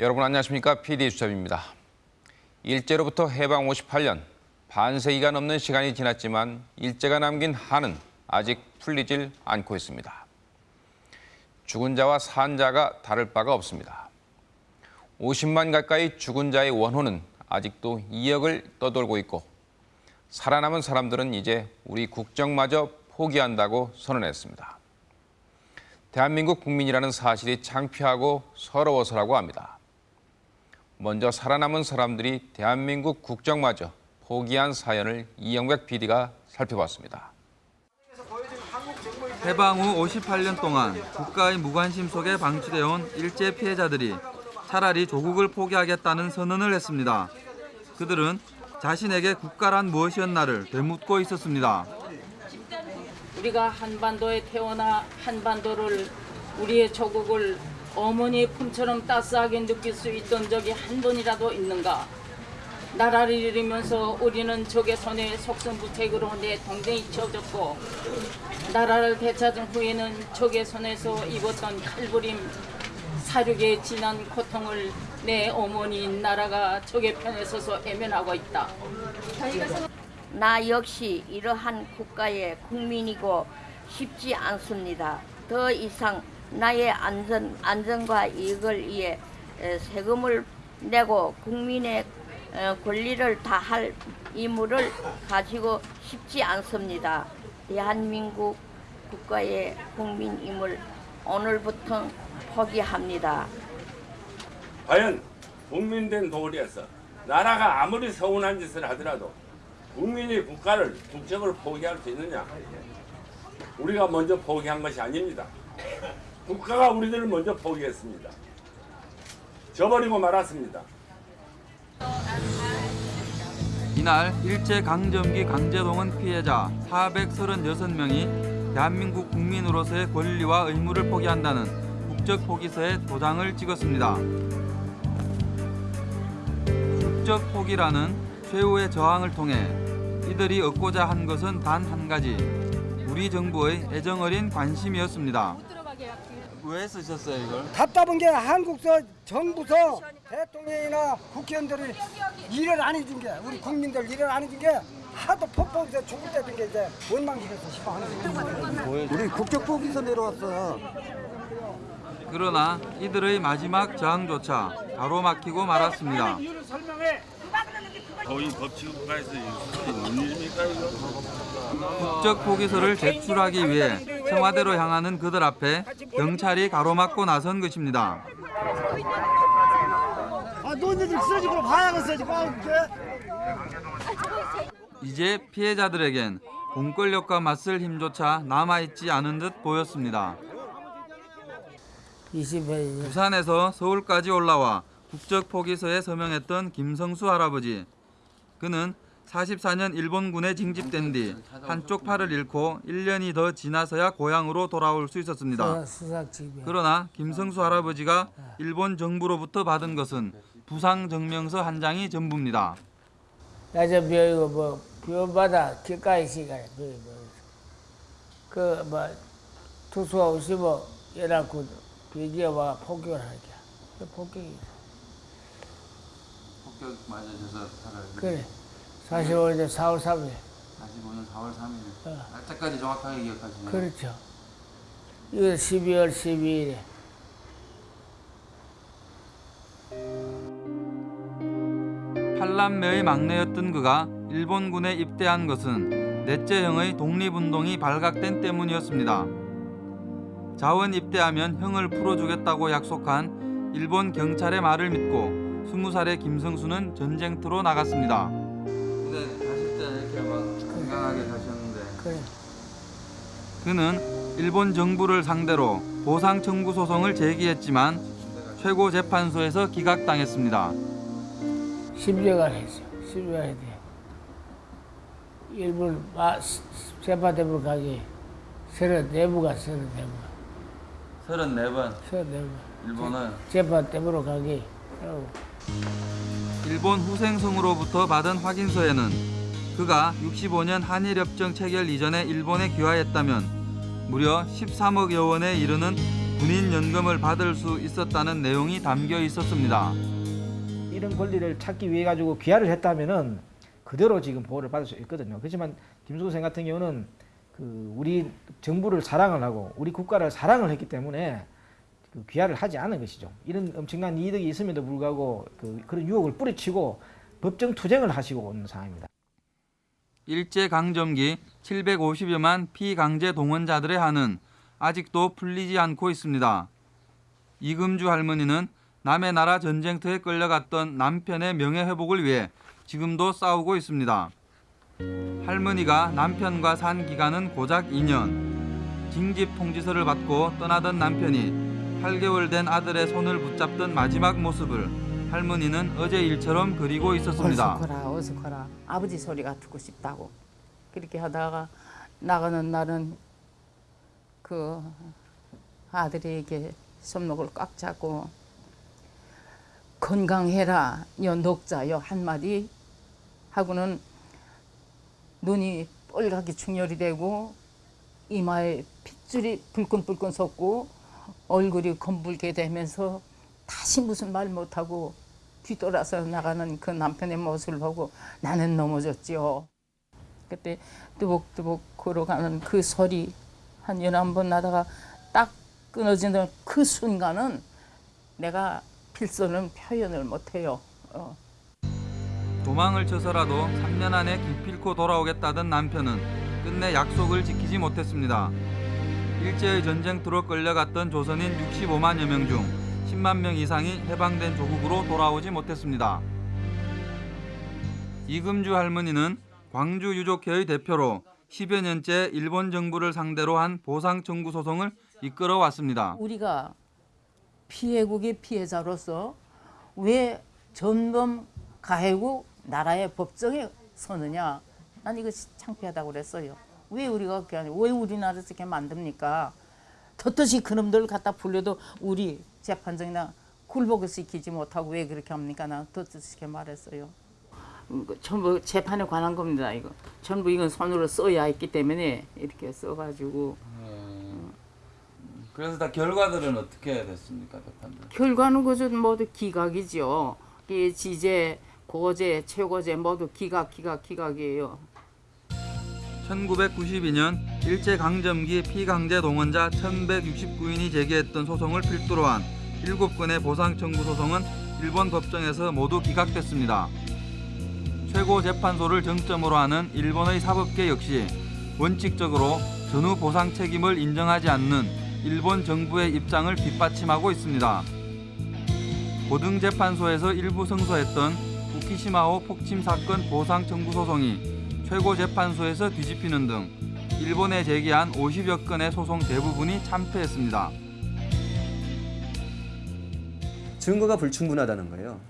여러분 안녕하십니까? PD 수첩입니다. 일제로부터 해방 58년, 반세기가 넘는 시간이 지났지만 일제가 남긴 한은 아직 풀리질 않고 있습니다. 죽은 자와 산 자가 다를 바가 없습니다. 50만 가까이 죽은 자의 원호는 아직도 2억을 떠돌고 있고 살아남은 사람들은 이제 우리 국정마저 포기한다고 선언했습니다. 대한민국 국민이라는 사실이 창피하고 서러워서라고 합니다. 먼저 살아남은 사람들이 대한민국 국정마저 포기한 사연을 이영백 PD가 살펴봤습니다. 해방 후 58년 동안 국가의 무관심 속에 방치되어 온 일제 피해자들이 차라리 조국을 포기하겠다는 선언을 했습니다. 그들은 자신에게 국가란 무엇이었나를 되묻고 있었습니다. 우리가 한반도에 태어나 한반도를 우리의 조국을 어머니의 품처럼 따스하게 느낄 수 있던 적이 한 번이라도 있는가? 나라를 잃으면서 우리는 적의 손에 속성부책으로 내 동생이 치워졌고 나라를 되찾은 후에는 적의 손에서 입었던 칼부림 사륙의 진한 고통을 내 어머니인 나라가 적의 편에 서서 애면하고 있다. 나 역시 이러한 국가의 국민이고 쉽지 않습니다. 더 이상 나의 안전, 안전과 이익을 위해 에, 세금을 내고 국민의 어, 권리를 다할 의무를 가지고 싶지 않습니다. 대한민국 국가의 국민임을 오늘부터 포기합니다. 과연 국민된 도리에서 나라가 아무리 서운한 짓을 하더라도 국민이 국가를 국적을 포기할 수 있느냐? 우리가 먼저 포기한 것이 아닙니다. 국가가 우리들을 먼저 포기했습니다. 저버리고 말았습니다. 이날 일제 강점기 강제동원 피해자 436명이 대한민국 국민으로서의 권리와 의무를 포기한다는 국적 포기서에 도장을 찍었습니다. 국적 포기라는 최후의 저항을 통해 이들이 얻고자 한 것은 단 한 가지 우리 정부의 애정어린 관심이었습니다. 왜 쓰셨어요 이걸? 답답한 게 한국서 정부서 대통령이나 국회의원들이 일을 안 해준 게 우리 국민들 일을 안 해준 게 하도 폭폭해서 죽을 때된 게 이제 원망스러워서 싶어 하는 거예요. 우리 국적 포기서 내려왔어. 그러나 이들의 마지막 저항조차 가로막히고 말았습니다. 거의 법치 국가에서 뭔 일입니까 이거? 국적 포기서를 제출하기 위해 청와대로 향하는 그들 앞에 경찰이 가로막고 나선 것입니다. 아, 너희들 쓰러지고 봐야겠어 지금. 이제 피해자들에겐 공권력과 맞설 힘조차 남아있지 않은 듯 보였습니다. 20회 부산에서 서울까지 올라와 국적 포기서에 서명했던 김성수 할아버지. 그는 44년 일본군에 징집된 뒤 한쪽 팔을 잃고 1년이 더 지나서야 고향으로 돌아올 수 있었습니다. 그러나 김성수 할아버지가 일본 정부로부터 받은 것은 부상 증명서 한 장이 전부입니다. 야저 벼이고 뭐 벼바다 길가에 시간에 그뭐 투수가 오시고 이래갖고 비지에 와 폭격을 하게. 그 폭격이 폭격 맞으셔서 그래. 45년 4월 3일. 45년 4월 3일. 어. 날짜까지 정확하게 기억하시네요. 그렇죠. 이거 12월 12일에. 팔남매의 막내였던 그가 일본군에 입대한 것은 넷째 형의 독립운동이 발각된 때문이었습니다. 자원 입대하면 형을 풀어주겠다고 약속한 일본 경찰의 말을 믿고 20살의 김성수는 전쟁터로 나갔습니다. 근데 가실 때 이렇게 막 건강하게 가셨는데 그래. 그는 일본 정부를 상대로 보상 청구 소송을 제기했지만 최고 재판소에서 기각당했습니다. 10여간 했어. 10여간 했대. 일본 아, 재판대로 가기. 34부가 34부. 34번 34부. 일본은 재판대로 가기. 일본 후생성으로부터 받은 확인서에는 그가 65년 한일협정 체결 이전에 일본에 귀화했다면 무려 13억여 원에 이르는 군인 연금을 받을 수 있었다는 내용이 담겨 있었습니다. 이런 권리를 찾기 위해 가지고 귀화를 했다면은 그대로 지금 보호를 받을 수 있거든요. 그렇지만 김수근 생 같은 경우는 그 우리 정부를 사랑을 하고 우리 국가를 사랑을 했기 때문에 그 귀화를 하지 않은 것이죠. 이런 엄청난 이득이 있음에도 불구하고 그 그런 유혹을 뿌리치고 법정 투쟁을 하시고 있는 상황입니다. 일제 강점기 750여만 피강제 동원자들의 한은 아직도 풀리지 않고 있습니다. 이금주 할머니는 남의 나라 전쟁터에 끌려갔던 남편의 명예 회복을 위해 지금도 싸우고 있습니다. 할머니가 남편과 산 기간은 고작 2년. 징집 통지서를 받고 떠나던 남편이 8개월 된 아들의 손을 붙잡던 마지막 모습을 할머니는 어제 일처럼 그리고 있었습니다. 어서 커라 어서 커라 아버지 소리가 듣고 싶다고 그렇게 하다가 나가는 날은 그 아들에게 손목을 꽉 잡고 건강해라 여 녹자여 한마디 하고는 눈이 뻘겋게 충혈이 되고 이마에 핏줄이 불끈불끈 솟고 얼굴이 검붉게 되면서 다시 무슨 말 못하고 뒤돌아서 나가는 그 남편의 모습을 보고 나는 넘어졌지요. 그때 뚜벅뚜벅 걸어가는 그 소리 한 열한 번 나다가 딱 끊어지는 그 순간은 내가 필서는 표현을 못해요. 어. 도망을 쳐서라도 3년 안에 기필코 돌아오겠다던 남편은 끝내 약속을 지키지 못했습니다. 일제의 전쟁터로 끌려갔던 조선인 65만여 명 중 10만 명 이상이 해방된 조국으로 돌아오지 못했습니다. 이금주 할머니는 광주 유족회의 대표로 10여 년째 일본 정부를 상대로 한 보상 청구 소송을 이끌어 왔습니다. 우리가 피해국의 피해자로서 왜 전범 가해국 나라의 법정에 서느냐? 난 이거 창피하다고 그랬어요. 왜 우리가 그게 아니고 왜 우리나라에서 이렇게 만듭니까? 떳떳이 그놈들 갖다 불려도 우리 재판정이나 굴복을 시키지 못하고 왜 그렇게 합니까? 난 떳떳이 이렇게 말했어요. 이거 전부 재판에 관한 겁니다. 이거 전부 이건 손으로 써야 했기 때문에 이렇게 써가지고 그래서 다 결과들은 어떻게 됐습니까, 재판들? 결과는 그저 모두 기각이죠. 이 지제, 고제, 최고제 모두 기각, 기각, 기각이에요. 1992년 일제강점기 피강제 동원자 1169인이 제기했던 소송을 필두로 한 7건의 보상 청구 소송은 일본 법정에서 모두 기각됐습니다. 최고재판소를 정점으로 하는 일본의 사법계 역시 원칙적으로 전후 보상 책임을 인정하지 않는 일본 정부의 입장을 뒷받침하고 있습니다. 고등재판소에서 일부 승소했던 후키시마호 폭침 사건 보상 청구 소송이 최고재판소에서 뒤집히는 등 일본에 제기한 50여 건의 소송 대부분이 참패했습니다. 증거가 불충분하다는 거예요.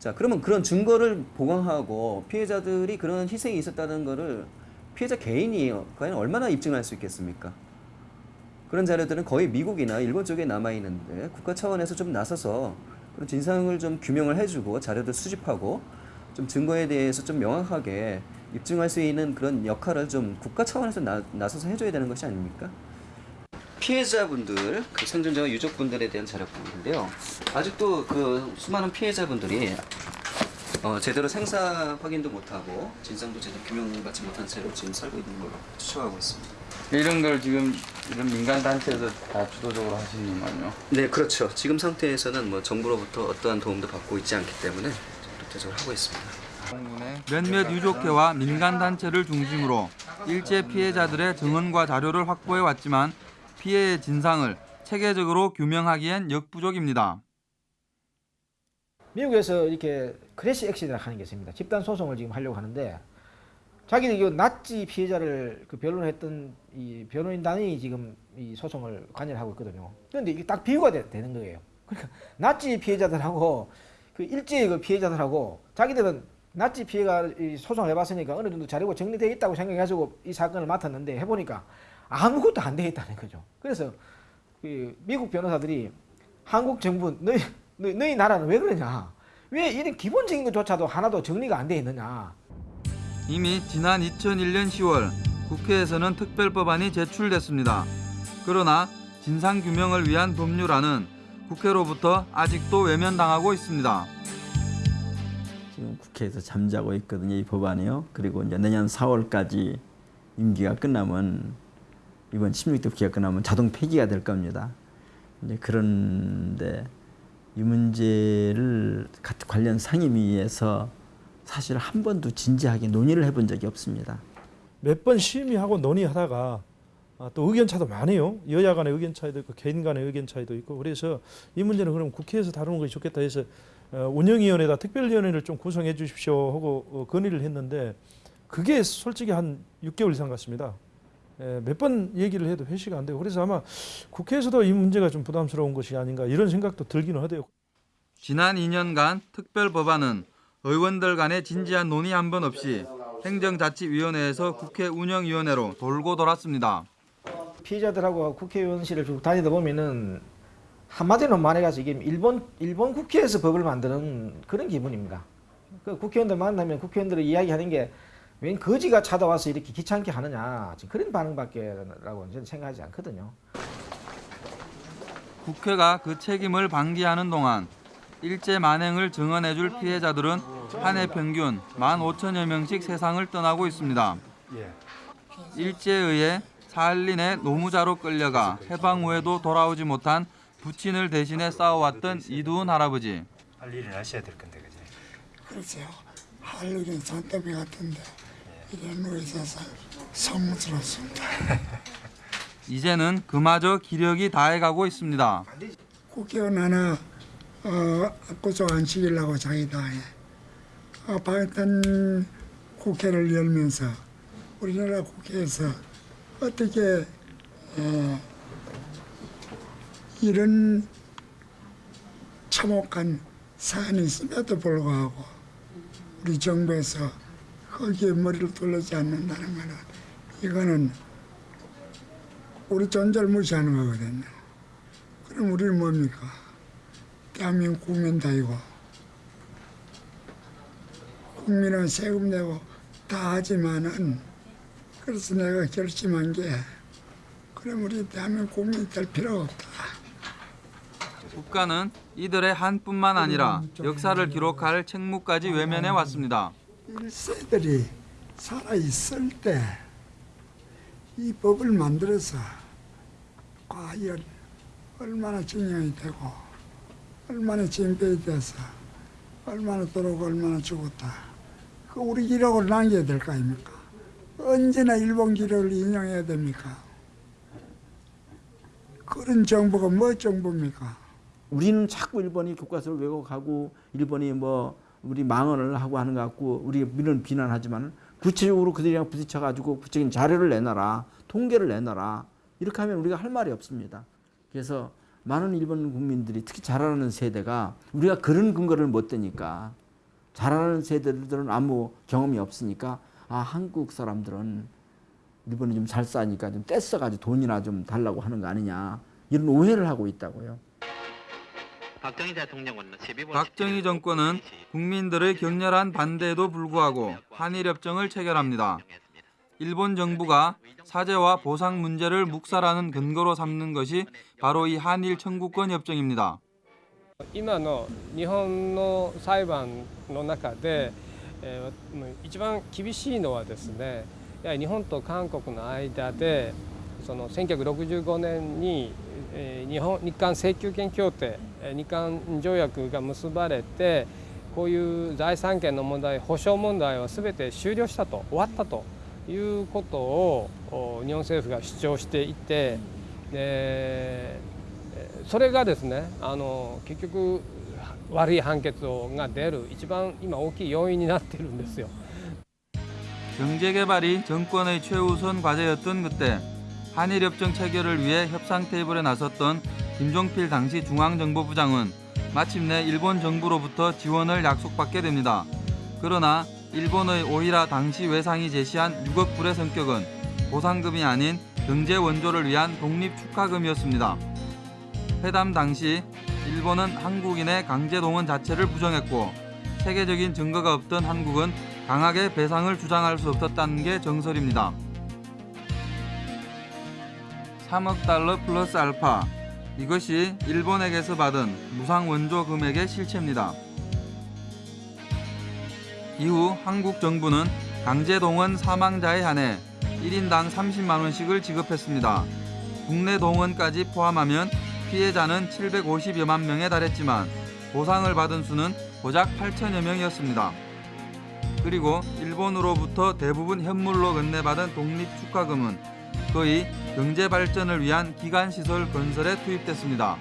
자, 그러면 그런 증거를 보강하고 피해자들이 그런 희생이 있었다는 거를 피해자 개인이 과연 얼마나 입증할 수 있겠습니까? 그런 자료들은 거의 미국이나 일본 쪽에 남아 있는데 국가 차원에서 좀 나서서 그런 진상을 좀 규명을 해주고 자료들 수집하고 좀 증거에 대해서 좀 명확하게 입증할 수 있는 그런 역할을 좀 국가 차원에서 나, 나서서 해줘야 되는 것이 아닙니까? 피해자분들, 그 생존자와 유족분들에 대한 자료뿐인데요. 아직도 그 수많은 피해자분들이 어, 제대로 생사 확인도 못하고 진상도 제대로 규명받지 못한 채로 지금 살고 있는 걸로 추측하고 있습니다. 이런 걸 지금 이런 민간 단체에서 다 주도적으로 하시는 거요? 네, 그렇죠. 지금 상태에서는 뭐 정부로부터 어떠한 도움도 받고 있지 않기 때문에 독자적으로 하고 있습니다. 몇몇 유족회와 민간 단체를 중심으로 일제 피해자들의 증언과 자료를 확보해 왔지만 피해의 진상을 체계적으로 규명하기엔 역부족입니다. 미국에서 이렇게 class action이라고 하는 게 있습니다. 집단 소송을 지금 하려고 하는데 자기들이 이 나치 피해자를 그 변론했던 이 변호인단이 지금 이 소송을 관여하고 있거든요. 그런데 이게 딱 비교가 되, 는 거예요. 그러니까 나치 피해자들하고 그 일제의 그 피해자들하고 자기들은 나치 피해가 이 소송을 해봤으니까 어느 정도 자료가 정리되어 있다고 생각해가지고 이 사건을 맡았는데 해보니까 아무것도 안 되어 있다는 거죠. 그래서 그 미국 변호사들이 한국 정부 너희 너희, 너희 나라는 왜 그러냐? 왜 이런 기본적인 것조차도 하나도 정리가 안돼 있느냐? 이미 지난 2001년 10월 국회에서는 특별법안이 제출됐습니다. 그러나 진상 규명을 위한 법률안은 국회로부터 아직도 외면당하고 있습니다. 지금 국회에서 잠자고 있거든요, 이 법안이요. 그리고 이제 내년 4월까지 임기가 끝나면 이번 16대 국회가 끝나면 자동 폐기가 될 겁니다. 이제 그런데 이 문제를 가- 관련 상임위에서 사실 한 번도 진지하게 논의를 해본 적이 없습니다. 몇 번 심의하고 논의하다가 아, 또 의견 차도 많아요. 여야 간의 의견 차이도 있고 개인 간의 의견 차이도 있고 그래서 이 문제는 그럼 국회에서 다루는 것이 좋겠다 해서 어, 운영위원회다 특별위원회를 좀 구성해 주십시오 하고 어, 건의를 했는데 그게 솔직히 한 6개월 이상 갔습니다. 몇 번 얘기를 해도 회시가 안 되고 그래서 아마 국회에서도 이 문제가 좀 부담스러운 것이 아닌가 이런 생각도 들기는 하대요. 지난 2년간 특별 법안은 의원들 간의 진지한 논의 한 번 없이 행정자치위원회에서 국회 운영위원회로 돌고 돌았습니다. 피해자들하고 국회의원실을 쭉 다니다 보면은 한마디로 말해가지고 이게 일본 일본 국회에서 법을 만드는 그런 기분입니다. 그 국회의원들 만나면 국회의원들이 이야기하는 게 웬 거지가 찾아와서 이렇게 귀찮게 하느냐 지금 그런 반응밖에 라고 저는 생각하지 않거든요. 국회가 그 책임을 방기하는 동안 일제 만행을 증언해줄 피해자들은 한 해 평균 15,000여 명씩 세상을 떠나고 있습니다. 일제에 의해 사할린의 노무자로 끌려가 해방 후에도 돌아오지 못한 부친을 대신해 싸워왔던 이두훈 할아버지. 할 일을 하셔야 될 건데 그지? 글쎄요. 할 일은 잔더비 같은데 이런 거 있어서 성스럽습니다. 이제는 그마저 기력이 다해가고 있습니다. 국회의원 하나 어, 구속 안 시키려고 자기 다 해. 어, 바이든 국회를 열면서 우리나라 국회에서 어떻게 어, 이런 참혹한 사안이 있음에도 불구하고 우리 정부에서 거기에 머리를 돌리지 않는다는 것은 이거는 우리 존재를 무시하는 거거든요. 그럼 우리는 뭡니까? 대한민국 국민 다이고 국민은 세금 내고 다 하지만은 그래서 내가 결심한 게 그럼 우리 대한민국 국민이 될 필요가 없다. 국가는 이들의 한뿐만 아니라 역사를 기록할 책무까지 외면해 왔습니다. 일세들이 살아 있을 때 이 법을 만들어서 과연 얼마나 증명이 되고 얼마나 징표이 돼서 얼마나 돌아오고 얼마나 죽었다. 그 우리 기록을 남겨야 될 거 아닙니까? 언제나 일본 기록을 인용해야 됩니까? 그런 정부가 뭐 정부입니까? 우리는 자꾸 일본이 교과서를 왜곡하고 일본이 뭐 우리 망언을 하고 하는 것 같고 우리는 비난하지만 구체적으로 그들이랑 부딪혀 가지고 구체적인 자료를 내놔라 통계를 내놔라 이렇게 하면 우리가 할 말이 없습니다. 그래서 많은 일본 국민들이 특히 자라나는 세대가 우리가 그런 근거를 못 대니까 자라나는 세대들은 아무 경험이 없으니까 아 한국 사람들은 일본이 좀잘 싸니까 좀 떼써가지고 돈이나 좀 달라고 하는 거 아니냐 이런 오해를 하고 있다고요. 박정희 정권은 국민들의 격렬한 반대에도 불구하고 한일협정을 체결합니다. 일본 정부가 사죄와 보상 문제를 묵살하는 근거로 삼는 것이 바로 이 한일 청구권 협정입니다. 今の日本の裁判の中で、えーもう一番厳しいのはですねやはり日本と韓国の間で その1965年に日本日韓請求権協定日韓条約が結ばれてこういう財産権の問題保障問題は全て終了したと終わったということを日本政府が主張していてでそれがですねあの結局悪い判決が出る一番今大きい要因になってるんですよ。경제개발이 정권의 최우선 과제였던 그때 한일 협정 체결을 위해 협상 테이블에 나섰던 김종필 당시 중앙정보부 장은 마침내 일본 정부로부터 지원을 약속받게 됩니다. 그러나 일본의 오히라 당시 외상이 제시한 6억 불의 성격은 보상금이 아닌 경제 원조를 위한 독립 축하금이었습니다. 회담 당시 일본은 한국인의 강제 동원 자체를 부정했고 세계적인 증거가 없던 한국은 강하게 배상을 주장할 수 없었다는 게 정설입니다. 3억 달러 플러스 알파. 이것이 일본에게서 받은 무상 원조 금액의 실체입니다. 이후 한국 정부는 강제 동원 사망자에 한해 1인당 30만 원씩을 지급했습니다. 국내 동원까지 포함하면 피해자는 750여만 명에 달했지만 보상을 받은 수는 고작 8천여 명이었습니다. 그리고 일본으로부터 대부분 현물로 건네받은 독립 축하금은 거의 경제 발전을 위한 기간 시설 건설에 투입됐습니다.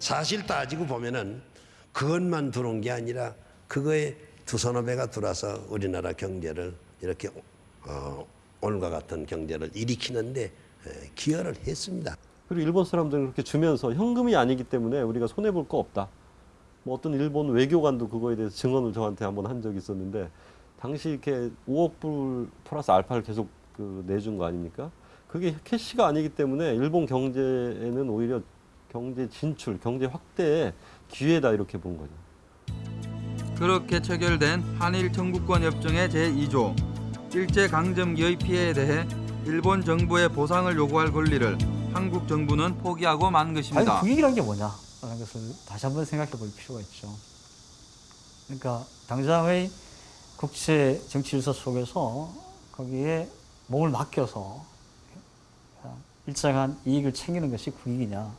사실 따지고 보면은 그것만 들어온 게 아니라 그거에 두 서너 배가 들어와서 우리나라 경제를 이렇게 어, 오늘과 같은 경제를 일으키는데 에, 기여를 했습니다. 그리고 일본 사람들은 그렇게 주면서 현금이 아니기 때문에 우리가 손해 볼 거 없다. 뭐 어떤 일본 외교관도 그거에 대해서 증언을 저한테 한번 한 적이 있었는데 당시 이렇게 5억 불 플러스 알파를 계속 그 내준 거 아닙니까? 그게 캐시가 아니기 때문에 일본 경제에는 오히려 경제 진출, 경제 확대의 기회다 이렇게 본 거죠. 그렇게 체결된 한일 청구권 협정의 제2조 일제 강점기의 피해에 대해 일본 정부의 보상을 요구할 권리를 한국 정부는 포기하고 만 것입니다. 아니 국익이란 게 뭐냐라는 것을 다시 한번 생각해 볼 필요가 있죠. 그러니까 당장의 국제 정치 질서 속에서 거기에 몸을 맡겨서 일정한 이익을 챙기는 것이 국익이냐.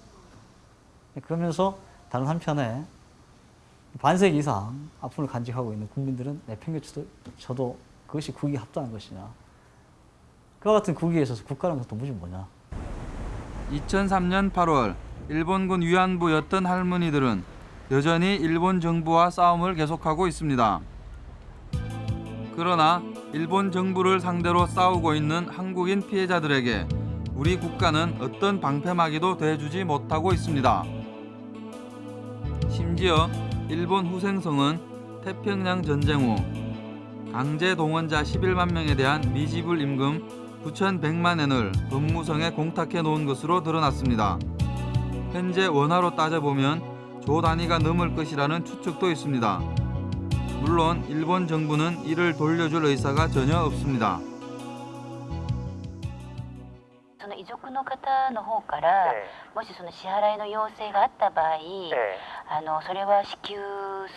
그러면서 다른 한편에 반세기 이상 아픔을 간직하고 있는 국민들은 내팽개쳐도 저도 그것이 국익에 합당한 것이냐. 그와 같은 국익에 있어서 국가라는 것도 무지 뭐냐. 2003년 8월 일본군 위안부였던 할머니들은 여전히 일본 정부와 싸움을 계속하고 있습니다. 그러나 일본 정부를 상대로 싸우고 있는 한국인 피해자들에게 우리 국가는 어떤 방패막이도 돼주지 못하고 있습니다. 심지어 일본 후생성은 태평양 전쟁 후 강제 동원자 11만 명에 대한 미지불 임금 9,100만 엔을 법무성에 공탁해 놓은 것으로 드러났습니다. 현재 원화로 따져보면 조 단위가 넘을 것이라는 추측도 있습니다. 물론 일본 정부는 이를 돌려줄 의사가 전혀 없습니다. その遺族の方の方から、もしその支払いの要請があった場合、あのそれは支給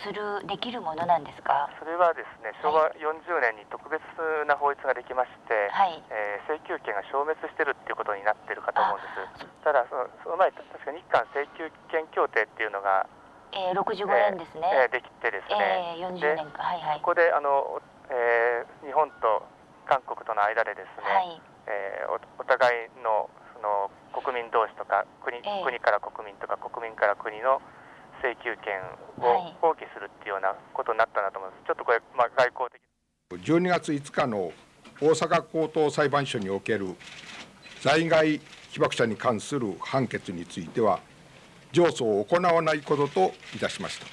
するできるものなんですか。それはですね昭和40年に特別な法律ができまして、はいえー請求権が消滅してるっていうことになってるかと思うんですただそのその前確か日韓請求権協定っていうのが、 えー、65年ですね。えーできてですね、えー、40年か。はいはい。そこであの、えー日本と韓国との間でですね、はいえーおお互いのその国民同士とか国,、ええ国から国民とか国民から国の請求権を放棄するっていうようなことになったなと思います。ちょっとこれ、まあ、外交的12月5日の大阪高等裁判所における在外被爆者に関する判決については上訴を行わないことといたしました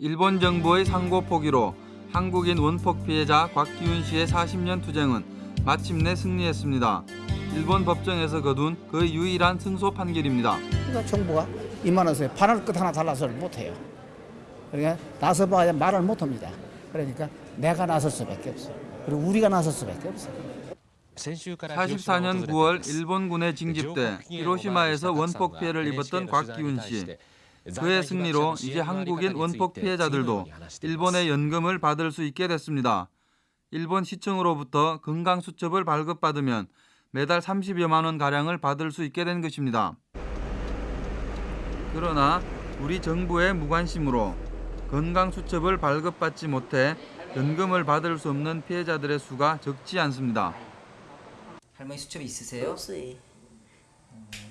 일본 정부의 상고 포기로 한국인 원폭 피해자 곽기훈 씨의 40년 투쟁은 마침내 승리했습니다. 일본 법정에서 거둔 그 유일한 승소 판결입니다. 그러니까 정부가 이만해서 바늘 끝 하나 달라서를 못해요. 그러니까 나서봐야 말을 못합니다. 그러니까 내가 나설 수밖에 없어. 그리고 우리가 나설 수밖에 없어. 44년 9월 일본군에 징집돼 히로시마에서 원폭 피해를 입었던 곽기훈 씨. 그의 승리로 이제 한국인 원폭 피해자들도 일본의 연금을 받을 수 있게 됐습니다. 일본 시청으로부터 건강수첩을 발급받으면 매달 30여만 원 가량을 받을 수 있게 된 것입니다. 그러나 우리 정부의 무관심으로 건강수첩을 발급받지 못해 연금을 받을 수 없는 피해자들의 수가 적지 않습니다. 할머니 수첩이 있으세요? 없어요.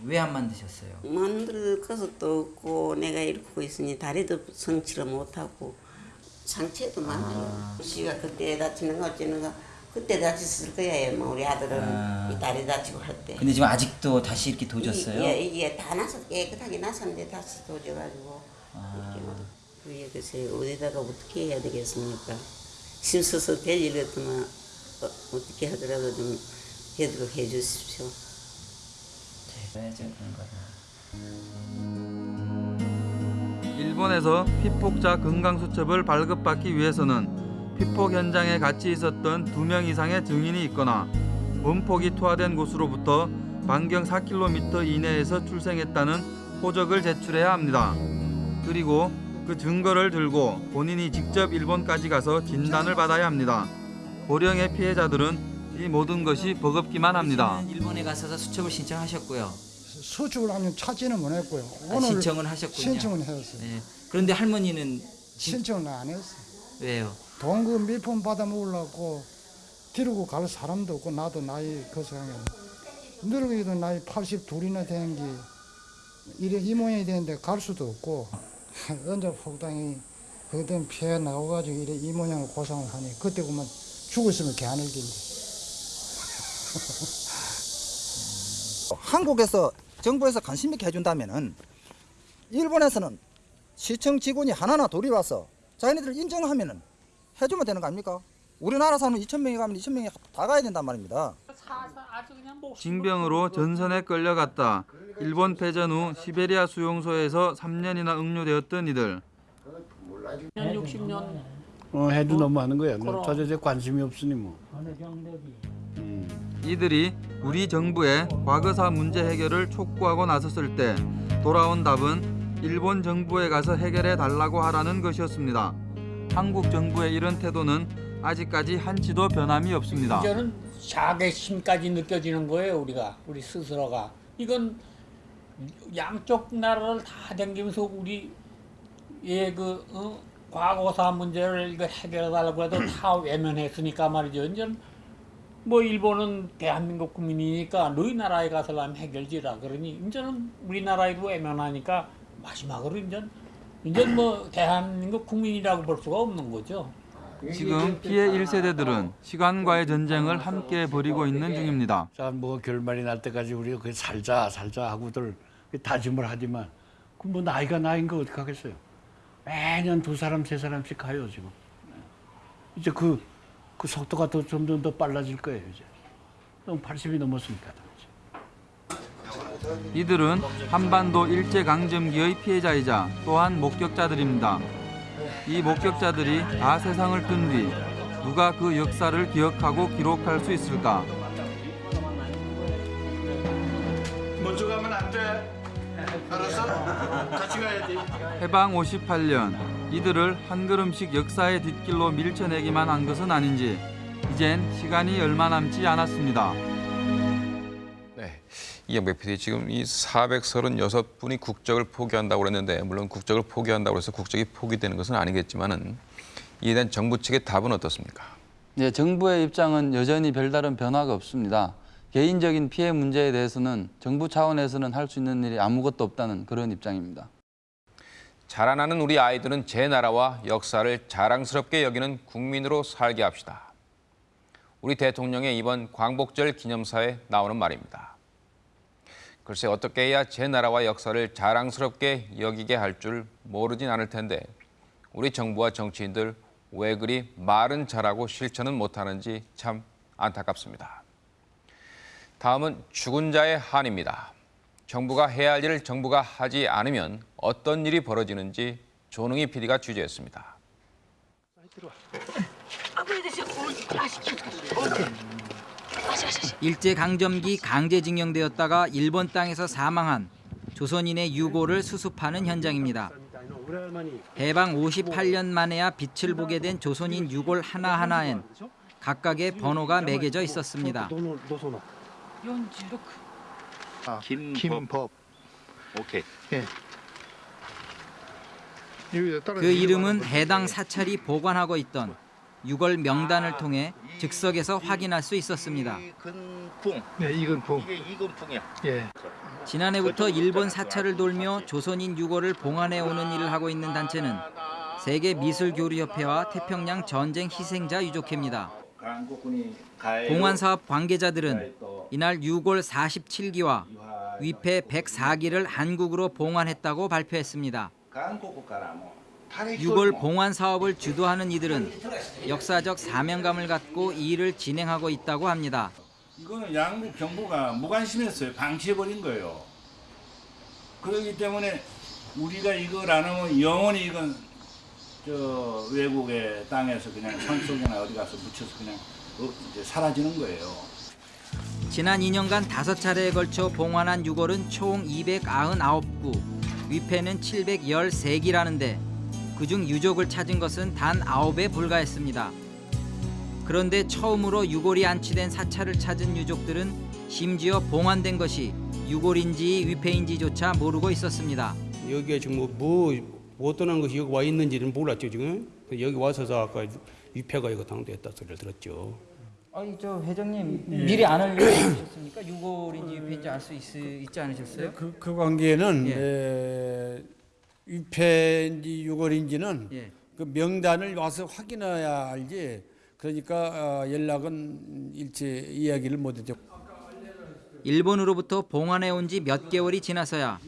왜안 만드셨어요? 만들 것도 없고 내가 이러고 있으니 다리도 성치를 못하고 상처도 많아요. 씨가 그때 다치는 거 어쩌는 거 그때 다쳤을 거예요. 뭐 우리 아들은 아. 이 다리 다치고 할 때. 근데 지금 아직도 다시 이렇게 도졌어요? 예, 이게 다 나서 깨끗하게 났었는데 다시 도져가지고 아. 그게 글쎄 어디다가 어떻게 해야 되겠습니까? 힘써서 될 일이었더만 어, 어떻게 하더라도 좀 해도록 해주십시오. 네. 일본에서 피폭자 건강수첩을 발급받기 위해서는 피폭 현장에 같이 있었던 두 명 이상의 증인이 있거나 원폭이 투하된 곳으로부터 반경 4km 이내에서 출생했다는 호적을 제출해야 합니다. 그리고 그 증거를 들고 본인이 직접 일본까지 가서 진단을 받아야 합니다. 고령의 피해자들은 이 모든 것이 버겁기만 합니다. 일본에 가셔서 수첩을 신청하셨고요. 수축을 하면 찾지는 못했고요. 아, 신청은 하셨군요. 신청은 했어요. 네. 그런데 할머니는 신청을 안 했어요. 왜요? 동그 밀품 받아 먹으려고 데리고 갈 사람도 없고 나도 나이 그 생각에 늙어도 나이 82이나 된게 이래 이 모양이 되는데 갈 수도 없고 언제 폭당이 그든 피해 나와가지고 이래 이 모양을 고상을 하니 그때 그만 죽었으면 개안을 긴데 한국에서 정부에서 관심 있게 해준다면은 일본에서는 시청 직원이 하나나 둘이 와서 자기네들 인정하면은 해주면 되는 거 아닙니까? 우리나라 사는 2천 명이 가면 2천 명이 다 가야 된단 말입니다. 징병으로 전선에 끌려갔다. 일본 패전 후 시베리아 수용소에서 3년이나 응료되었던 이들. 60년 어, 해도 너무 하는 거야. 그럼. 도저히 관심이 없으니 뭐. 이들이 우리 정부에 과거사 문제 해결을 촉구하고 나섰을 때 돌아온 답은 일본 정부에 가서 해결해 달라고 하라는 것이었습니다. 한국 정부의 이런 태도는 아직까지 한치도 변함이 없습니다. 이제는 자괴심까지 느껴지는 거예요 우리가 우리 스스로가 이건 양쪽 나라를 다 댕기면서 우리 예그 어? 과거사 문제를 이거 해결해 달라고 해도 다 외면했으니까 말이죠. 이제 뭐 일본은 대한민국 국민이니까 너희 나라에 가서 하면 해결지라 그러니 이제는 우리나라에도 외면하니까 마지막으로 이제 이제 뭐 대한민국 국민이라고 볼 수가 없는 거죠. 지금 피해 1세대들은 시간과의 전쟁을 함께 벌이고 있는 중입니다. 자, 뭐 결말이 날 때까지 우리가 그 살자 살자 하고들 다짐을 하지만 그뭐 나이가 나인 거 어떻게 하겠어요? 매년 두 사람 세 사람씩 가요 지금. 이제 그, 그 속도가 더 점점 더 빨라질 거예요 이제. 너무 80이 넘었으니까. 이들은 한반도 일제강점기의 피해자이자 또한 목격자들입니다. 이 목격자들이 다 세상을 뜬 뒤 누가 그 역사를 기억하고 기록할 수 있을까? 먼저 가면 안 돼. 알았어? 같이 가야지. 해방 58년 이들을 한 걸음씩 역사의 뒷길로 밀쳐내기만 한 것은 아닌지 이젠 시간이 얼마 남지 않았습니다. 네. 이영배 PD 지금 이 436분이 국적을 포기한다고 그랬는데 물론 국적을 포기한다고 해서 국적이 포기되는 것은 아니겠지만은 이에 대한 정부 측의 답은 어떻습니까? 네, 정부의 입장은 여전히 별다른 변화가 없습니다. 개인적인 피해 문제에 대해서는 정부 차원에서는 할 수 있는 일이 아무것도 없다는 그런 입장입니다. 자라나는 우리 아이들은 제 나라와 역사를 자랑스럽게 여기는 국민으로 살게 합시다. 우리 대통령의 이번 광복절 기념사에 나오는 말입니다. 글쎄 어떻게 해야 제 나라와 역사를 자랑스럽게 여기게 할 줄 모르진 않을 텐데 우리 정부와 정치인들 왜 그리 말은 잘하고 실천은 못하는지 참 안타깝습니다. 다음은 죽은 자의 한입니다. 정부가 해야 할 일을 정부가 하지 않으면 어떤 일이 벌어지는지 조능희 PD가 취재했습니다. 일제강점기 강제징용되었다가 일본 땅에서 사망한 조선인의 유고를 수습하는 현장입니다. 해방 58년 만에야 빛을 보게 된 조선인 유골 하나하나엔 각각의 번호가 매겨져 있었습니다. 아, 김법. 오케이. 예. 그 이름은 해당 사찰이 보관하고 있던 유골 명단을 통해 즉석에서 확인할 수 있었습니다. 이근풍. 네, 이근풍. 이게 이근풍이야. 예. 지난해부터 일본 사찰을 돌며 조선인 유골을 봉안해 오는 일을 하고 있는 단체는 세계 미술 교류 협회와 태평양 전쟁 희생자 유족회입니다. 봉안 사업 관계자들은 이날 유골 47기와 위패 104기를 한국으로 봉안했다고 발표했습니다. 유골 봉안 사업을 주도하는 이들은 역사적 사명감을 갖고 이 일을 진행하고 있다고 합니다. 이거는 양국 정부가 무관심했어요. 방치해버린 거예요. 그렇기 때문에 우리가 이걸 안 하면 영원히 이건 저 외국의 땅에서 그냥 산속이나 어디 가서 묻혀서 그냥 어, 사라지는 거예요. 지난 2년간 다섯 차례에 걸쳐 봉환한 유골은 총 299구, 위패는 713기라는데 그중 유족을 찾은 것은 단 9에 불과했습니다. 그런데 처음으로 유골이 안치된 사찰을 찾은 유족들은 심지어 봉환된 것이 유골인지 위패인지조차 모르고 있었습니다. 여기에 지금 뭐, 뭐, 뭐 어떤 것이 여기 와 있는지는 몰랐죠 지금 여기 와서서 아까 위패가 이거 당도했다 소리를 들었죠. 아니 저 회장님 예. 미리 안 알려주셨습니까? 유골인지 위패인지 알 수 있지 않으셨어요? 그, 그 관계는 예. 에, 위패인지 유골인지는 예. 그 명단을 와서 확인해야 알지. 그러니까 어, 연락은 일체 이야기를 못했죠. 일본으로부터 봉환해 온 지 몇 개월이 지나서야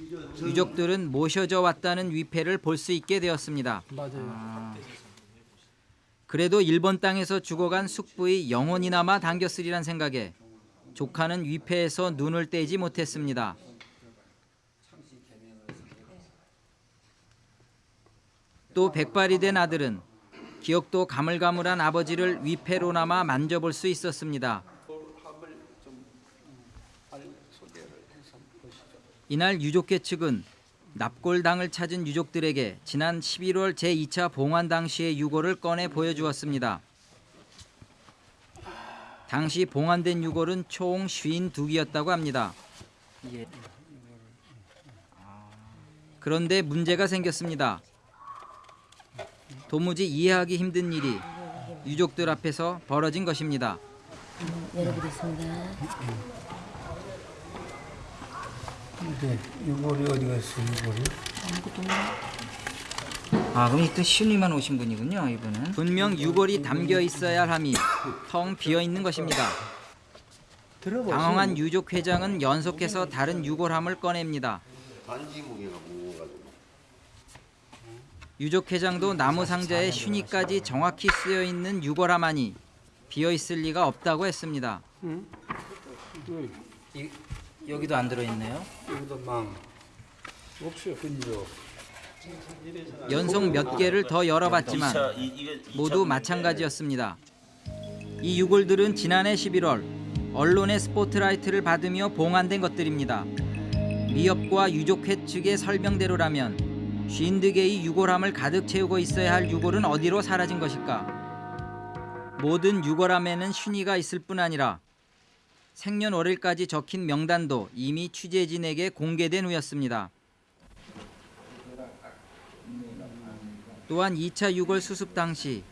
유족들은 모셔져 왔다는 위패를 볼 수 있게 되었습니다. 맞아요. 그래도 일본 땅에서 죽어간 숙부의 영혼이나마 담겼으리란 생각에 조카는 위패에서 눈을 떼지 못했습니다. 또 백발이 된 아들은 기억도 가물가물한 아버지를 위패로나마 만져볼 수 있었습니다. 이날 유족회 측은 납골당을 찾은 유족들에게 지난 11월 제2차 봉환 당시의 유골을 꺼내 보여주었습니다. 당시 봉환된 유골은 총 52기였다고 합니다. 그런데 문제가 생겼습니다. 도무지 이해하기 힘든 일이 유족들 앞에서 벌어진 것입니다. 열어보겠습니다. 네, 유골이 어디 갔어? 유골이? 아 그럼 이또 신의만 오신 분이군요 이분은. 분명 유골이 담겨 있어야 할 함이 텅 비어 있는 것입니다. 당황한 유족 회장은 연속해서 다른 유골함을 꺼냅니다. 반지 무게가 무거워가지고. 유족 회장도 나무 상자에 슈니까지 정확히 쓰여 있는 유골함만이 비어 있을 리가 없다고 했습니다. 이, 여기도 안 들어 있네요. 여기도 망. 없어요, 근조. 연속 몇 개를 더 열어봤지만 모두 마찬가지였습니다. 이 유골들은 지난해 11월 언론의 스포트라이트를 받으며 봉환된 것들입니다. 미협과 유족회 측의 설명대로라면 50개의 유골함을 가득 채우고 있어야 할 유골은 어디로 사라진 것일까? 모든 유골함에는 쉰이가 있을 뿐 아니라 생년월일까지 적힌 명단도 이미 취재진에게 공개된 후였습니다. 또한 2차 유골 수습 당시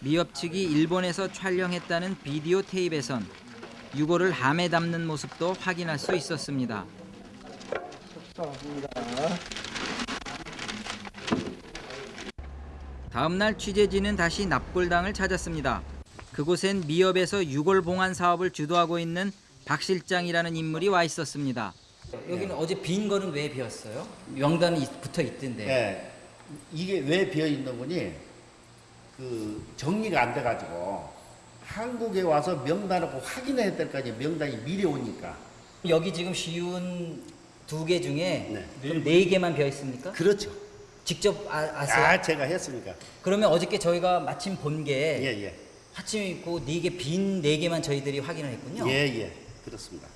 미협 측이 일본에서 촬영했다는 비디오 테이프에선 유골을 함에 담는 모습도 확인할 수 있었습니다. 다음 날 취재진은 다시 납골당을 찾았습니다. 그곳엔 미협에서 유골 봉환 사업을 주도하고 있는 박 실장이라는 인물이 와 있었습니다. 여기는 어제 빈 거는 왜 비었어요? 명단이 붙어 있던데. 네. 이게 왜 비어 있는 거니? 그 정리가 안 돼가지고 한국에 와서 명단을 꼭 확인해야 될 거 아니에요. 명단이 미리 오니까. 여기 지금 쉬운 두 개 중에 그럼 네 개만 비어 있습니까? 그렇죠. 직접 아, 아세요? 아, 제가 했으니까. 그러면 어저께 저희가 마침 본게 예, 예. 하침 있고 네 개 빈 네 개만 저희들이 확인을 했군요. 예, 예. 그렇습니다.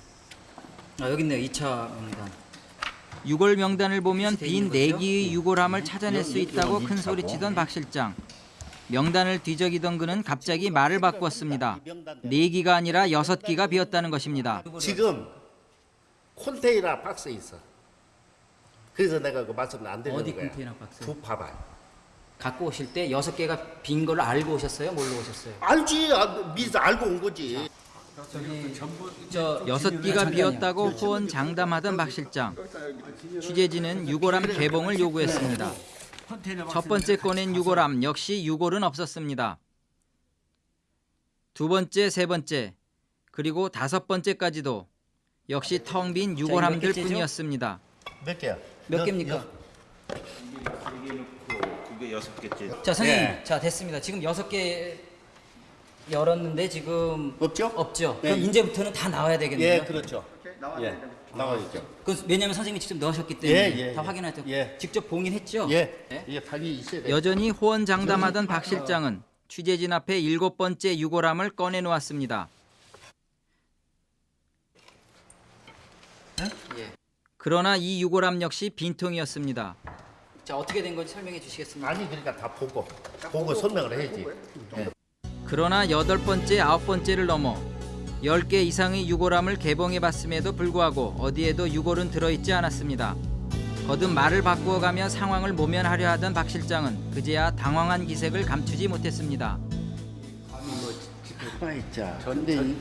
아, 여기 있네요. 2차 명단. 유골 명단을 보면 빈 네 개의 유골함을 찾아낼 수 있다고 큰 소리치던 박 실장. 명단을 뒤적이던 그는 갑자기 말을 바꾸었습니다. 네 기가 아니라 여섯 기가 비었다는 것입니다. 지금 콘테이너 박스에 있어. 그래서 내가 그 말씀을 안 드리는 어디 거야. 박스? 두 봐봐요. 갖고 오실 때 여섯 개가 빈 걸로 알고 오셨어요? 뭘로 오셨어요? 알지. 아, 미리 알고 온 거지. 저 여섯 기가 비었다고 호언 장담하던 박 실장. 취재진은 유골함 개봉을 요구했습니다. 첫 번째 꺼낸 유골함 역시 유골은 없었습니다. 두 번째, 세 번째, 그리고 다섯 번째까지도 역시 텅 빈 유골함들? 뿐이었습니다. 몇 개야? 몇 개입니까? 그게 여섯 개째. 자 선생님, 네. 자 됐습니다. 지금 여섯 개 열었는데 지금 없죠? 없죠. 네. 그럼 이제부터는 다 나와야 되겠네요. 예, 그렇죠. 예, 나와야죠. 그 왜냐면 선생님이 직접 넣으셨기 때문에 예, 예, 다 예. 확인할 때 예. 직접 봉인했죠. 예, 네? 예, 방이 있어야 돼. 여전히 호언 장담하던 박 실장은 취재진 앞에 일곱 번째 유골함을 꺼내 놓았습니다. 그러나 이 유골함 역시 빈통이었습니다. 자 어떻게 된 건지 설명해 주시겠습니까? 아니 그러니까 다 보고 보고 설명을 해야지. 예. 그러나 여덟 번째, 아홉 번째를 넘어 10개 이상의 유골함을 개봉해 봤음에도 불구하고 어디에도 유골은 들어있지 않았습니다. 거듭 말을 바꾸어가며 상황을 모면하려 하던 박 실장은 그제야 당황한 기색을 감추지 못했습니다. 가만 있자. 근데 이,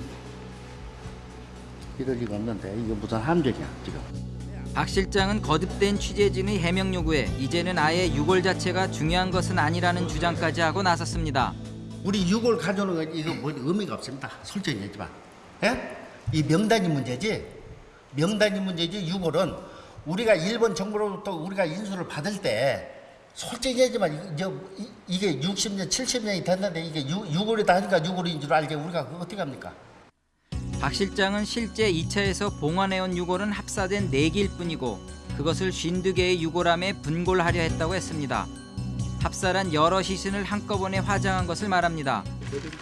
이럴 리가 없는데 이거 무슨 함정이야 지금. 박 실장은 거듭된 취재진의 해명 요구에 이제는 아예 유골 자체가 중요한 것은 아니라는 주장까지 하고 나섰습니다. 우리 유골 가져오는 건 이거 뭐 의미가 없습니다. 솔직히 얘기지만. 예? 이 명단이 문제지. 명단이 문제지 유골은 우리가 일본 정부로부터 우리가 인수를 받을 때 솔직히 얘기지만 이제 이- 이게 60년, 70년이 됐는데 이게 유, 유골이다 하니까 유골인 줄 알게 우리가 어떻게 합니까? 박 실장은 실제 2차에서 봉환해온 유골은 합사된 4개일 뿐이고 그것을 52개의 유골함에 분골하려 했다고 했습니다. 합사란 여러 시신을 한꺼번에 화장한 것을 말합니다.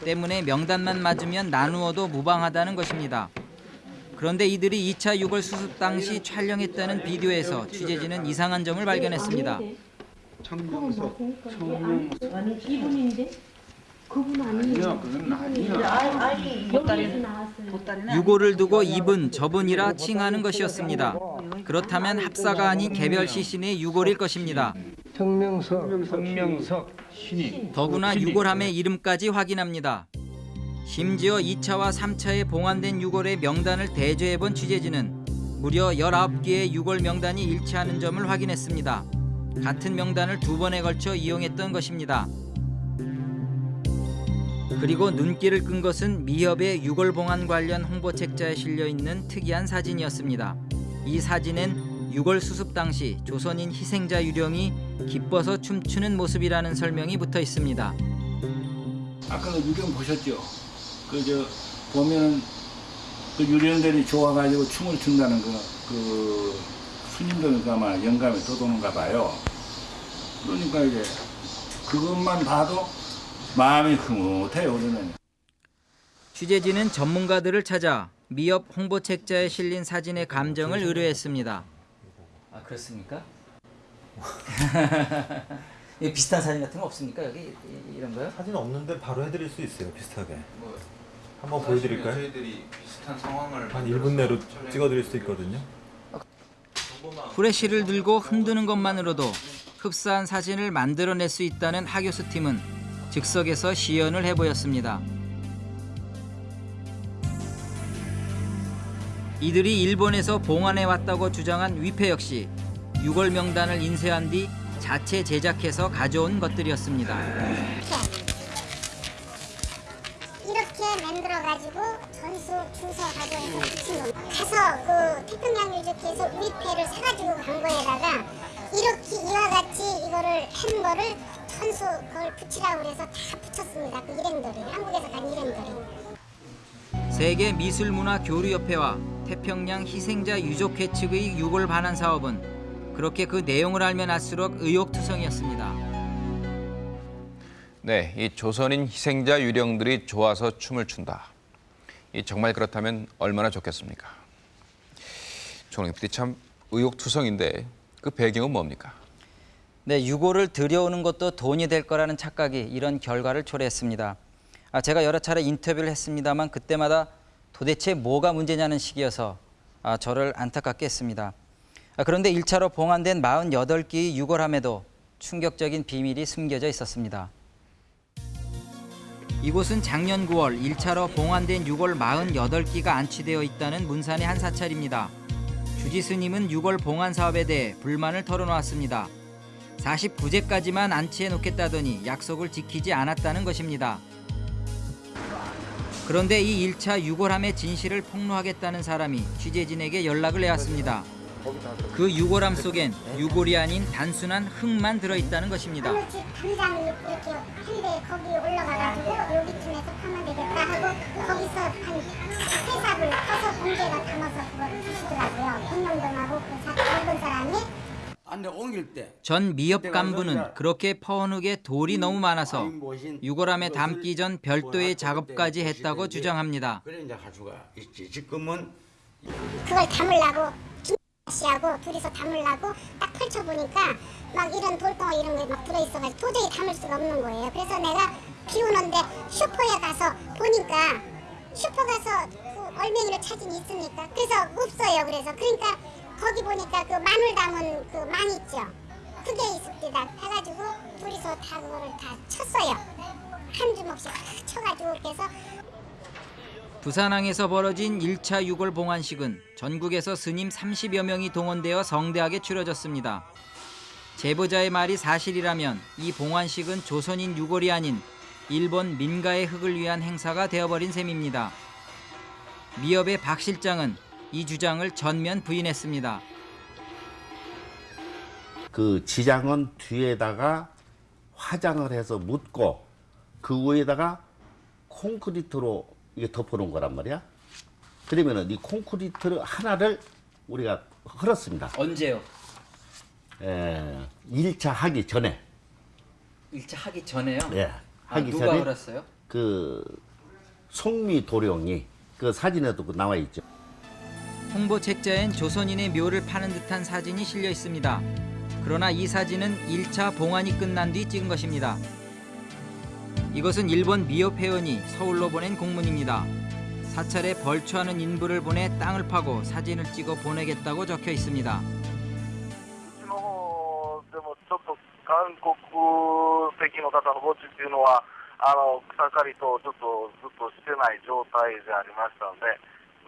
때문에 명단만 맞으면 나누어도 무방하다는 것입니다. 그런데 이들이 2차 유골 수습 당시 촬영했다는 비디오에서 취재진은 이상한 점을 발견했습니다. 청명석, 아니 이분인데 그분 아니에요. 그건 아니 여기서 나왔어요. 유골을 두고 이분 저분이라 칭하는 것이었습니다. 그렇다면 합사가 아닌 개별 시 신의 유골일 것입니다. 청명석, 신이. 더구나 유골함의 이름까지 확인합니다. 심지어 2차와 3차에 봉환된 유골의 명단을 대조해본 취재진은 무려 19개의 유골 명단이 일치하는 점을 확인했습니다. 같은 명단을 두 번에 걸쳐 이용했던 것입니다. 그리고 눈길을 끈 것은 미협의 유골 봉환 관련 홍보 책자에 실려 있는 특이한 사진이었습니다. 이 사진엔 유골 수습 당시 조선인 희생자 유령이 기뻐서 춤추는 모습이라는 설명이 붙어 있습니다. 아까 그 유령 보셨죠? 그 저 보면은 그 유령들이 좋아가지고 춤을 춘다는 그, 그 스님들 아마 영감에 돋오는가 봐요. 그러니까 이제 그것만 봐도 마음이 흐뭇해요 우리는. 취재진은 전문가들을 찾아 미협 홍보 책자에 실린 사진의 감정을 의뢰했습니다. 아 그렇습니까? 이 비슷한 사진 같은 거 없습니까 여기 이- 이런 거요? 사진 없는데 바로 해드릴 수 있어요 비슷하게 한번 보여드릴까요? 저희들이 비슷한 상황을 한 1분 내로 찍어드릴 수 있거든요 후레쉬를 들고 흔드는 것만으로도 흡사한 사진을 만들어낼 수 있다는 하교수 팀은 즉석에서 시연을 해보였습니다. 이들이 일본에서 봉안해 왔다고 주장한 위패 역시 유골 명단을 인쇄한 뒤 자체 제작해서 가져온 것들이었습니다. 이렇게 만들어 가지고 전수 가져와서 붙인 겁니다. 가서 그 태평양 유적지에서 위패를 사가지고 간 거에다가 이렇게 이와 같이 이거를 한 거를 천수 그걸 붙이라고 그래서 다 붙였습니다. 그 일행들이 한국에서 간 일행들이. 세계 미술문화 교류협회와 태평양 희생자 유족회 측의 유골 반환 사업은 그렇게 그 내용을 알면 알수록 의욕투성이었습니다. 네, 이 조선인 희생자 유령들이 좋아서 춤을 춘다. 이 정말 그렇다면 얼마나 좋겠습니까? 조롱 PD 참 의욕투성인데 그 배경은 뭡니까? 네, 유골을 들여오는 것도 돈이 될 거라는 착각이 이런 결과를 초래했습니다. 아, 제가 여러 차례 인터뷰를 했습니다만 그때마다 도대체 뭐가 문제냐는 식이어서 아, 저를 안타깝게 했습니다. 아, 그런데 1차로 봉환된 48개의 유골함에도 충격적인 비밀이 숨겨져 있었습니다. 이곳은 작년 9월 1차로 봉환된 유골 48기가 안치되어 있다는 문산의 한 사찰입니다. 주지 스님은 유골 봉환 사업에 대해 불만을 털어놓았습니다. 49제까지만 안치해 놓겠다더니 약속을 지키지 않았다는 것입니다. 그런데 이 1차 유골함의 진실을 폭로하겠다는 사람이 취재진에게 연락을 해왔습니다. 그 유골함 속엔 유골이 아닌 단순한 흙만 들어있다는 것입니다. 당장 이렇게 한대 거기 올라가가지고 여기쯤에서 파면 되겠다 하고 거기서 한 회삽을 커서 공개가 담아서 그걸 주시더라고요. 백령동하고 그 사- 일본 사람이 전 미협 간부는 그렇게 퍼hn흙에 돌이 너무 많아서 유골함에 담기 전 별도의 작업까지 했다고 주장합니다. 그래 이제 할 수가 있지. 지금은 그걸 담으려고 씨하고 둘이서 담으려고 딱 펼쳐보니까 막 이런 돌덩어 이런 게 막 들어있어가지고 도저히 담을 수가 없는 거예요. 그래서 내가 비 오는데 슈퍼에 가서 보니까 슈퍼 가서 그 얼맹이를 찾으니 있습니까? 그래서 없어요. 그래서 그러니까 거기 보니까 그 마늘 담은 그 망 있죠. 그게 있습니다. 해가지고 둘이서 다 그거를 다 쳤어요. 한 주먹씩 다 쳐가지고 그래서 부산항에서 벌어진 1차 유골 봉안식은 전국에서 스님 30여 명이 동원되어 성대하게 치러졌습니다. 제보자의 말이 사실이라면 이 봉안식은 조선인 유골이 아닌 일본 민가의 흙을 위한 행사가 되어버린 셈입니다. 미협의 박 실장은 이 주장을 전면 부인했습니다. 그 지장은 뒤에다가 화장을 해서 묻고 그 위에다가 콘크리트로 이게 덮어놓은 거란 말이야. 그러면은 이 콘크리트 하나를 우리가 흘었습니다. 언제요? 에, 1차 하기 전에. 1차 하기 전에요? 예. 아, 하기 누가 전에 흘었어요? 그 송미 도령이 그 사진에도 그 나와 있죠. 홍보 책자엔 조선인의 묘를 파는 듯한 사진이 실려 있습니다. 그러나 이 사진은 1차 봉안이 끝난 뒤 찍은 것입니다. 이것은 일본 미협 회원이 서울로 보낸 공문입니다. 사찰에 벌초하는 인부를 보내 땅을 파고 사진을 찍어 보내겠다고 적혀 있습니다. の方でもちょっと韓国籍の方の墓地っていうのはあの草刈りとちょっとずっとしてない状態でありましたので、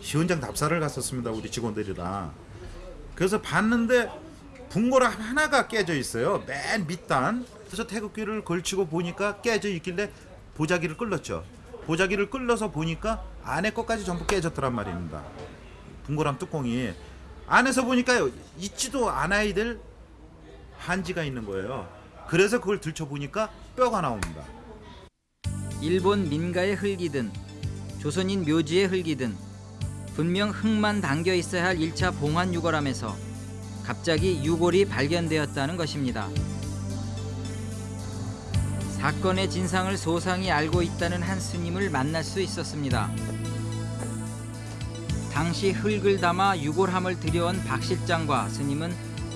시원장 답사를 갔었습니다. 우리 직원들이랑. 그래서 봤는데 붕고랑 하나가 깨져 있어요. 맨 밑단. 그래서 태극기를 걸치고 보니까 깨져 있길래 보자기를 끌렀죠. 보자기를 끌러서 보니까 안에 것까지 전부 깨졌더란 말입니다. 붕고람 뚜껑이 안에서 보니까 있지도 않아야 될 한지가 있는 거예요. 그래서 그걸 들춰 보니까 뼈가 나옵니다. 일본 민가의 흙이든 조선인 묘지의 흙이든 분명 흙만 담겨 있어야 할 1차 봉환 유골함에서 갑자기 유골이 발견되었다는 것입니다. 사건의 진상을 소상히 알고 있다는 한 스님을 만날 수 있었습니다. 당시 흙을 담아 유골함을 들여온 박 실장과 스님은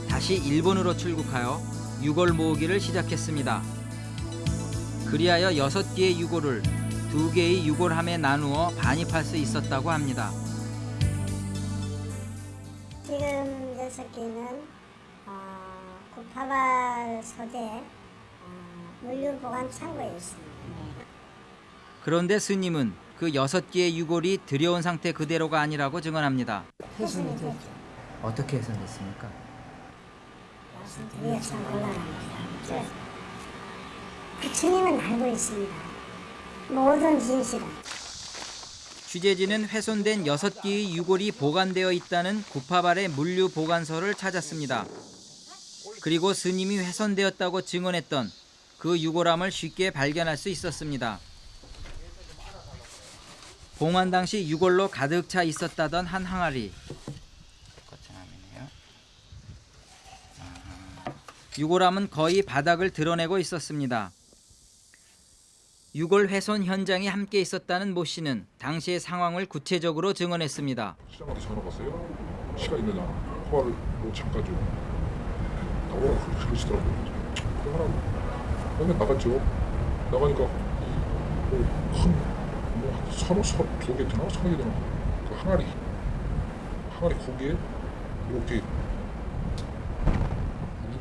다시 일본으로 출국하여 유골 모으기를 시작했습니다. 그리하여 여섯 개의 유골을 두 개의 유골함에 나누어 반입할 수 있었다고 합니다. 지금 여섯 개는 어, 구파발 소재 어, 물류 보관 창고에 있습니다. 그런데 스님은 그 여섯 개의 유골이 들여온 상태 그대로가 아니라고 증언합니다. 훼손이 됐죠. 어떻게 훼손됐습니까? 말씀드려서 올라갑니다. 그 주님은 알고 있습니다. 모든 진실은. 취재진은 훼손된 여섯 개의 유골이 보관되어 있다는 구파발의 물류 보관소를 찾았습니다. 그리고 스님이 훼손되었다고 증언했던 그 유골함을 쉽게 발견할 수 있었습니다. 봉환 당시 유골로 가득 차 있었다던 한 항아리. 유골함은 거의 바닥을 드러내고 있었습니다. 유골 훼손 현장에 함께 있었다는 모 씨는 당시의 상황을 구체적으로 증언했습니다. 시장한테 전화 왔어요. 시간 있느냐? 화를 뭐 잠깐 좀 나오라고 그러- 그러시더라고요. 하라고. 맨날 나갔죠. 나가니까 뭐큰뭐 서너 서두개 되나 서너 개 되나 그 항아리 항아리 거기에 이렇게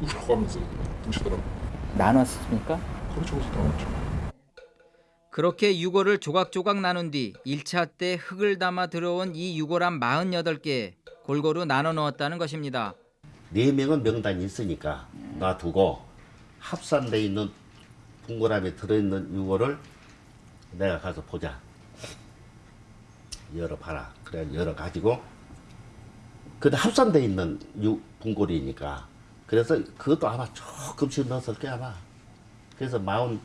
누구라고 하면서 드시더라고. 나눴습니까? 그렇죠. 그래서 나왔죠. 그렇게 유골을 조각조각 나눈 뒤 1차 때 흙을 담아 들어온 이 유골함 48개에 골고루 나눠 넣었다는 것입니다. 네 명은 명단이 있으니까 놔두고 합산돼 있는 분고람에 들어있는 유골을 내가 가서 보자. 열어봐라. 그래 열어 가지고 근데 합산돼 있는 유, 분골이니까 그래서 그것도 아마 조금씩 넣었을 게 아마 그래서 마흔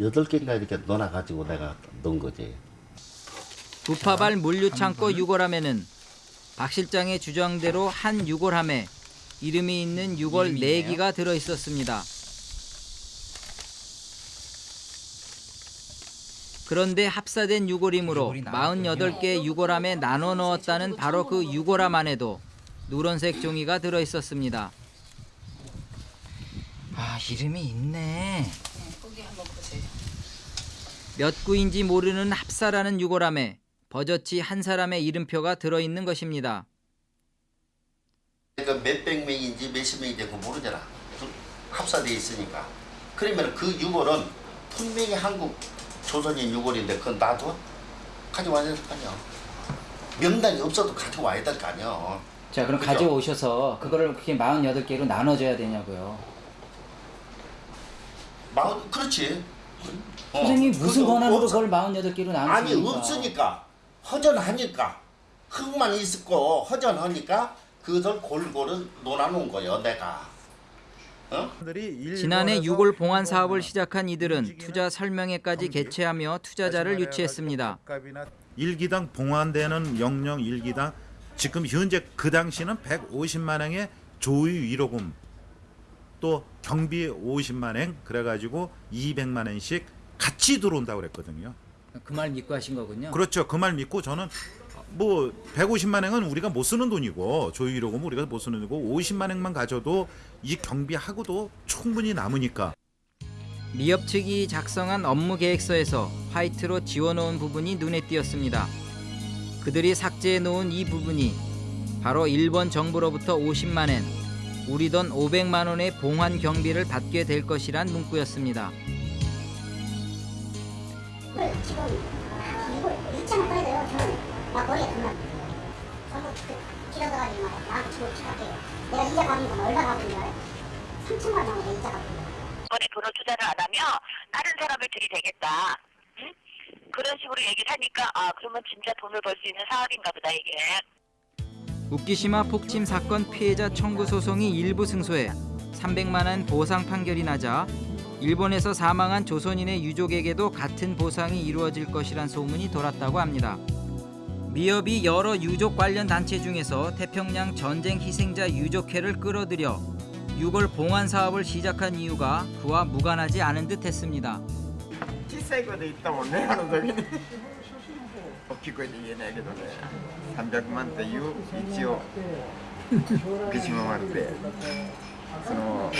여덟 개인가 이렇게 넣어놔가지고 내가 넣은 거지. 부파발 물류창고 유골함에는 박 실장의 주장대로 한 유골함에 이름이 있는 유골 네개가 들어 있었습니다. 그런데 합사된 유골이므로 48개 유골함에 나눠 넣었다는 바로 그 유골함 안에도 누런색 종이가 들어 있었습니다. 아, 이름이 있네. 몇 구인지 모르는 합사라는 유골함에 버젓이 한 사람의 이름표가 들어 있는 것입니다. 그러니까 몇백 명인지 몇십 명인지 그거 모르잖아. 그 합사돼 있으니까. 그러면 그 유골은 분명히 한국 조선인 유골인데 그건 나도 가져와야 될 거 아니야. 명단이 없어도 가져와야 될 거 아니야. 자, 그럼 그죠? 가져오셔서 그거를 그렇게 48개로 나눠줘야 되냐고요. 마흔 그렇지. 어. 선생님 무슨 권한으로. 그걸 48개로 아니 나누십니까? 없으니까 허전하니까 흙만 있고 허전하니까 그것을 골고루 논아놓은 거예요 내가. 어? 지난해 유골 봉안 사업을 시작한 이들은 투자 설명회까지 개최하며 투자자를 유치했습니다. 일기당 봉환되는 영영 일기당 지금 현재 그 당시는 150만 행의 조의 위로금 또 경비 50만 행 그래가지고 200만 엔씩 같이 들어온다고 그랬거든요. 그 말 믿고 하신 거군요. 그렇죠. 그 말 믿고 저는 뭐 150만 행은 우리가 못 쓰는 돈이고 조의 위로금 우리가 못 쓰는 돈이고 50만 행만 가져도 이 경비하고도 충분히 남으니까 미업 측이 작성한 업무 계획서에서 화이트로 지워놓은 부분이 눈에 띄었습니다. 그들이 삭제해 놓은 이 부분이 바로 일본 정부로부터 50만 엔, 우리 돈 500만 원의 봉환 경비를 받게 될 것이란 문구였습니다. 이걸 지금 이걸 2천 꺼야 돼요 저는 막 머리에 그만 전부 그 길어져가지고 막 나한테 주고 치갈게요 내가 이자 갚는 건 얼마 갚는 줄 알아요? 3천만 원 나오는데 이자 갚는 거 이번에 돈을 투자를 안 하면 다른 사람을 들이대겠다. 응? 그런 식으로 얘기를 하니까 아 그러면 진짜 돈을 벌 수 있는 사업인가 보다 이게. 우키시마 폭침 사건 피해자 청구 소송이 일부 승소해 300만 원 보상 판결이 나자 일본에서 사망한 조선인의 유족에게도 같은 보상이 이루어질 것이란 소문이 돌았다고 합니다. 미업이 여러 유족 관련 단체 중에서 태평양 전쟁 희생자 유족회를 끌어들여 유골 봉환 사업을 시작한 이유가 그와 무관하지 않은 듯 했습니다. 大きい声で言えないけどね300万っていう一応福島丸でその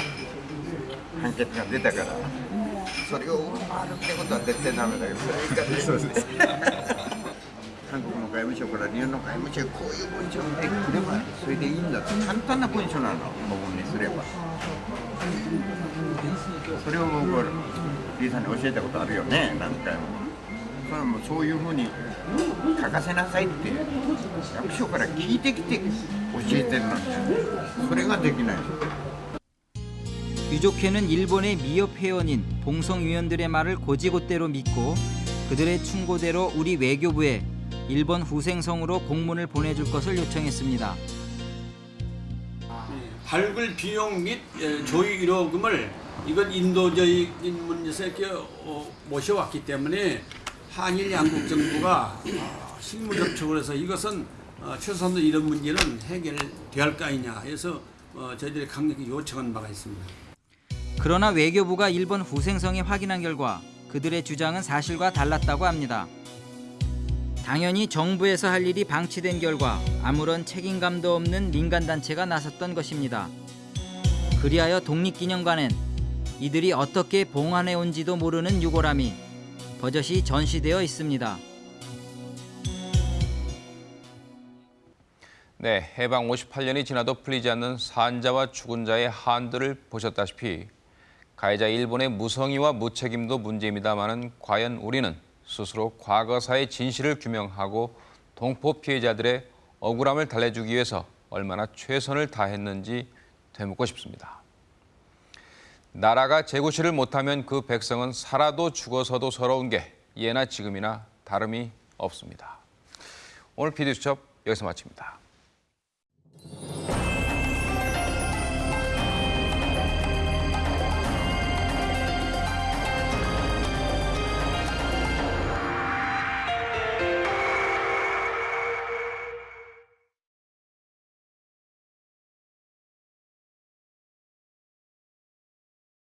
判決が出たからそれを上回るってことは絶対ダメだけどそれです韓国の外務省から日本の外務省へこういう文章をねくればそれでいいんだって簡単な文書なの僕にすれば。それを僕はリーさんに教えたことあるよね何回も。それはもうそういうふうに書かせなさいって役所から聞いてきて教えてるのにそれができない 유족회는 일본의 미협 회원인 봉성위원들의 말을 고지곳대로 믿고 그들의 충고대로 우리 외교부에 일본 후생성으로 공문을 보내줄 것을 요청했습니다. 발굴 비용 및 예, 조의 위로금을 이건 인도적인 문제에서 이렇게 어, 모셔왔기 때문에 한일 양국 정부가 어, 실무 접촉을 해서 이것은 어, 최소한도 이런 문제는 해결될 거 아니냐 해서 어, 저희들이 강력히 요청한 바가 있습니다. 그러나 외교부가 일본 후생성에 확인한 결과 그들의 주장은 사실과 달랐다고 합니다. 당연히 정부에서 할 일이 방치된 결과 아무런 책임감도 없는 민간단체가 나섰던 것입니다. 그리하여 독립기념관엔 이들이 어떻게 봉안해 온지도 모르는 유골함이 버젓이 전시되어 있습니다. 네, 해방 58년이 지나도 풀리지 않는 산자와 죽은 자의 한들을 보셨다시피 가해자 일본의 무성의와 무책임도 문제입니다마는 과연 우리는 스스로 과거사의 진실을 규명하고 동포 피해자들의 억울함을 달래주기 위해서 얼마나 최선을 다했는지 되묻고 싶습니다. 나라가 재구시를 못하면 그 백성은 살아도 죽어서도 서러운 게 예나 지금이나 다름이 없습니다. 오늘 PD수첩 여기서 마칩니다.